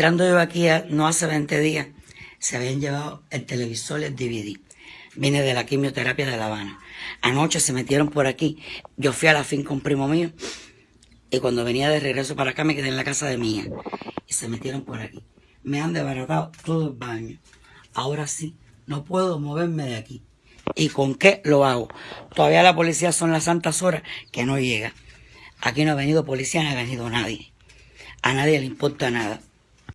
Entrando yo aquí no hace 20 días, se habían llevado el televisor y el DVD. Vine de la quimioterapia de La Habana. Anoche se metieron por aquí. Yo fui a la fin con un primo mío y cuando venía de regreso para acá me quedé en la casa de mía. Y se metieron por aquí. Me han desbaratado todo el baño. Ahora sí, no puedo moverme de aquí. ¿Y con qué lo hago? Todavía la policía son las santas horas que no llega. Aquí no ha venido policía, no ha venido nadie. A nadie le importa nada.